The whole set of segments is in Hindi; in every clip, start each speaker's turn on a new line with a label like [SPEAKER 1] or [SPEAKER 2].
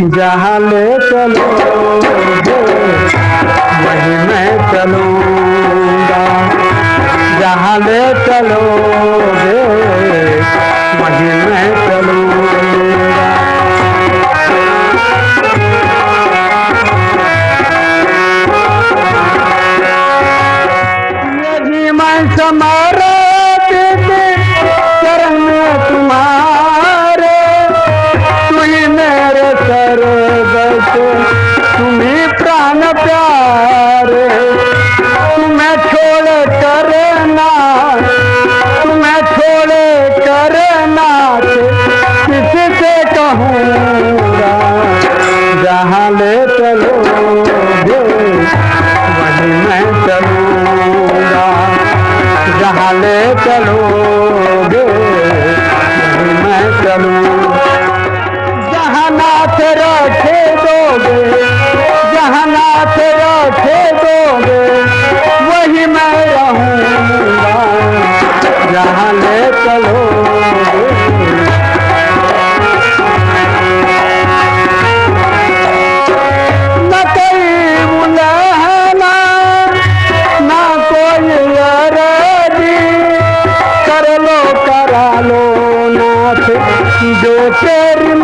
[SPEAKER 1] जहाँ ले चलो वही मैं चलूँगा। जहाँ ले चलो वही मैं चलूँगा। समारा जहाँ ले चलोगे वहीं मैं चलूँगा। जहाँ ले चलोगे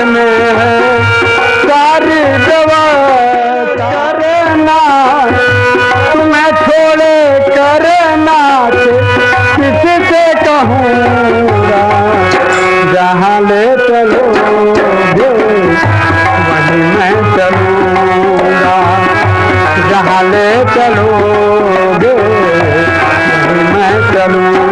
[SPEAKER 1] कितने हैं। सारी दवा करना तुम्हें छोड़े करना किससे कहूँगा? जहाँ ले चलो वहीं मैं चलूँगा। जहाँ ले चलो वहीं मैं चलूँगा।